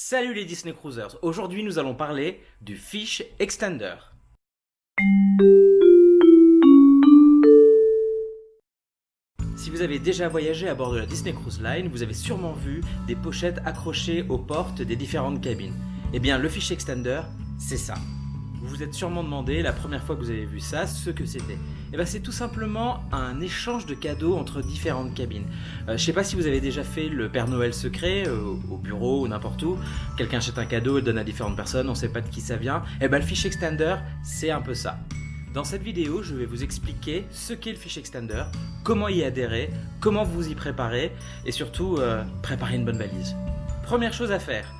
Salut les Disney Cruisers, aujourd'hui nous allons parler du Fish Extender. Si vous avez déjà voyagé à bord de la Disney Cruise Line, vous avez sûrement vu des pochettes accrochées aux portes des différentes cabines. Eh bien le Fish Extender, c'est ça. Vous vous êtes sûrement demandé la première fois que vous avez vu ça ce que c'était. Et eh bien c'est tout simplement un échange de cadeaux entre différentes cabines. Euh, je sais pas si vous avez déjà fait le Père Noël secret euh, au bureau ou n'importe où. Quelqu'un achète un cadeau et donne à différentes personnes, on sait pas de qui ça vient. Et eh bien le fish extender c'est un peu ça. Dans cette vidéo, je vais vous expliquer ce qu'est le fish extender, comment y adhérer, comment vous y préparer et surtout euh, préparer une bonne valise. Première chose à faire,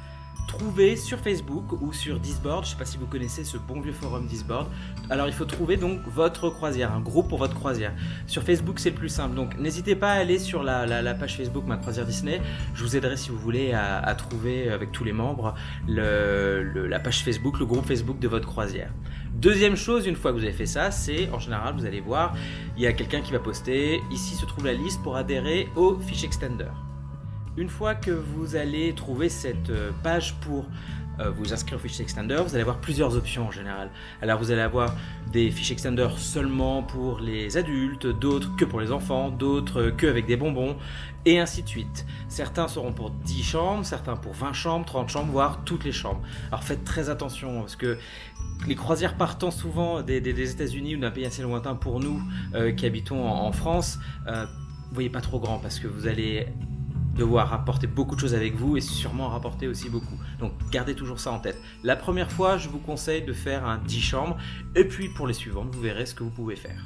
trouver sur Facebook ou sur Disboard, je ne sais pas si vous connaissez ce bon vieux forum Disboard, alors il faut trouver donc votre croisière, un groupe pour votre croisière. Sur Facebook c'est le plus simple, donc n'hésitez pas à aller sur la, page Facebook Ma Croisière Disney, je vous aiderai si vous voulez à, trouver avec tous les membres la page Facebook, le groupe Facebook de votre croisière. Deuxième chose, une fois que vous avez fait ça, c'est en général vous allez voir, il y a quelqu'un qui va poster, ici se trouve la liste pour adhérer au Fish Extender. Une fois que vous allez trouver cette euh, page pour euh, vous inscrire au fichier extender, vous allez avoir plusieurs options en général. Alors vous allez avoir des fichiers extender seulement pour les adultes, d'autres que pour les enfants, d'autres que avec des bonbons, et ainsi de suite. Certains seront pour 10 chambres, certains pour 20 chambres, 30 chambres, voire toutes les chambres. Alors faites très attention, parce que les croisières partant souvent des, États-Unis ou d'un pays assez lointain pour nous euh, qui habitons en, France, euh, voyez pas trop grand parce que vous allez devoir rapporter beaucoup de choses avec vous et sûrement rapporter aussi beaucoup. Donc gardez toujours ça en tête. La première fois, je vous conseille de faire un 10 chambres et puis pour les suivantes, vous verrez ce que vous pouvez faire.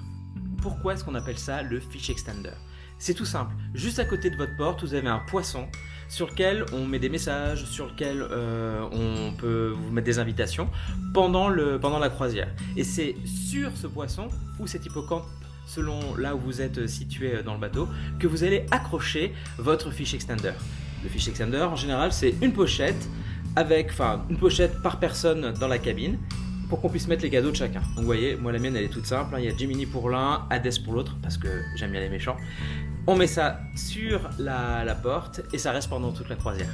Pourquoi est-ce qu'on appelle ça le fish extender? C'est tout simple. Juste à côté de votre porte, vous avez un poisson sur lequel on met des messages, sur lequel euh, on peut vous mettre des invitations pendant, la croisière. Et c'est sur ce poisson ou cet hippocampe selon là où vous êtes situé dans le bateau, que vous allez accrocher votre fiche extender. Le fiche extender, en général, c'est une pochette avec, une pochette par personne dans la cabine pour qu'on puisse mettre les cadeaux de chacun. Donc vous voyez, moi la mienne elle est toute simple, hein. il y a Jiminy pour l'un, Hades pour l'autre, parce que j'aime bien les méchants. On met ça sur la, porte et ça reste pendant toute la croisière.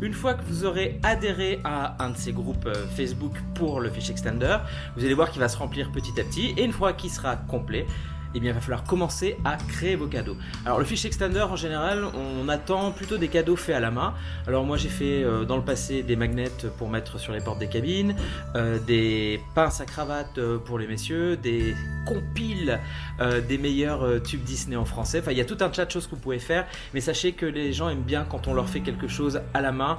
Une fois que vous aurez adhéré à un de ces groupes euh, Facebook pour le fiche extender, vous allez voir qu'il va se remplir petit à petit et une fois qu'il sera complet, eh il va falloir commencer à créer vos cadeaux. Alors le fiche extender, en général, on attend plutôt des cadeaux faits à la main. Alors moi j'ai fait euh, dans le passé des magnets pour mettre sur les portes des cabines, euh, des pinces à cravate euh, pour les messieurs, des compiles des meilleurs tubes Disney en français. Enfin il y a tout un tas de choses que vous pouvez faire, mais sachez que les gens aiment bien quand on leur fait quelque chose à la main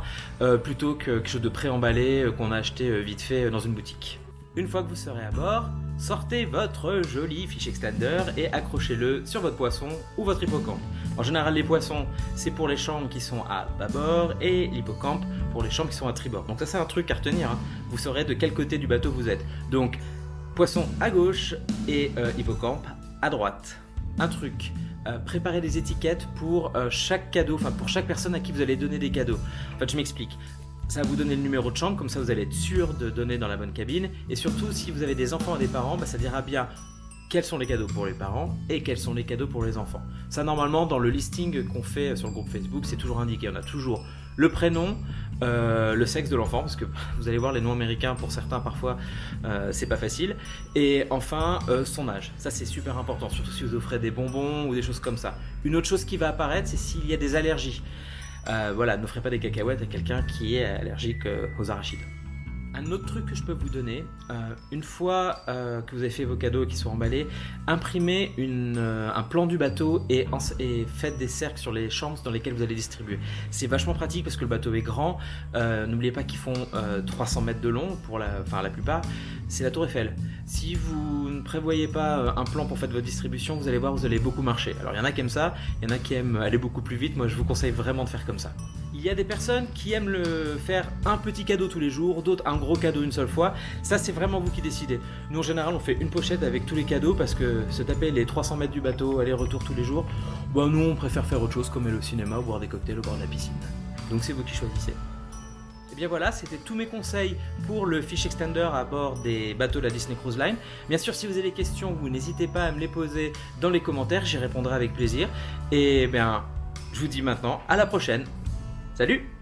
plutôt que quelque chose de préemballé qu'on a acheté vite fait dans une boutique. Une fois que vous serez à bord, sortez votre joli fiche extender et accrochez-le sur votre poisson ou votre hippocampe. En général, les poissons, c'est pour les chambres qui sont à bâbord et l'hippocampe pour les chambres qui sont à tribord. Donc ça, c'est un truc à retenir. Hein. Vous saurez de quel côté du bateau vous êtes. Donc, poisson à gauche et euh, hippocampe à droite. Un truc, euh, préparez des étiquettes pour euh, chaque cadeau, enfin pour chaque personne à qui vous allez donner des cadeaux. En fait, je m'explique ça va vous donner le numéro de chambre, comme ça vous allez être sûr de donner dans la bonne cabine. Et surtout, si vous avez des enfants et des parents, bah, ça dira bien quels sont les cadeaux pour les parents et quels sont les cadeaux pour les enfants. Ça, normalement, dans le listing qu'on fait sur le groupe Facebook, c'est toujours indiqué. On a toujours le prénom, euh, le sexe de l'enfant, parce que vous allez voir les noms américains, pour certains, parfois, euh, c'est pas facile. Et enfin, euh, son âge. Ça, c'est super important, surtout si vous offrez des bonbons ou des choses comme ça. Une autre chose qui va apparaître, c'est s'il y a des allergies. Euh, voilà, n'offrez pas des cacahuètes à quelqu'un qui est allergique euh, aux arachides. Un autre truc que je peux vous donner, euh, une fois que vous avez fait vos cadeaux qu'ils sont emballés, imprimez un plan du bateau et, faites des cercles sur les chambres dans lesquelles vous allez distribuer. C'est vachement pratique parce que le bateau est grand. N'oubliez pas qu'ils font 300 mètres de long pour la, enfin, la plupart. C'est la tour Eiffel. Si vous ne prévoyez pas euh, un plan pour faire votre distribution, vous allez voir, vous allez beaucoup marcher. Alors il y en a qui aiment ça, il y en a qui aiment aller beaucoup plus vite. Moi, je vous conseille vraiment de faire comme ça. Il y a des personnes qui aiment le faire un petit cadeau tous les jours, d'autres un gros cadeau une seule fois. Ça, c'est vraiment vous qui décidez. Nous, en général, on fait une pochette avec tous les cadeaux parce que se taper les 300 mètres du bateau, aller-retour tous les jours, bah, nous, on préfère faire autre chose comme aller au cinéma ou boire des cocktails au bord de la piscine. Donc c'est vous qui choisissez. Et eh bien voilà, c'était tous mes conseils pour le fish extender à bord des bateaux de la Disney Cruise Line. Bien sûr, si vous avez des questions, vous n'hésitez pas à me les poser dans les commentaires, j'y répondrai avec plaisir. Et bien, je vous dis maintenant à la prochaine. Salut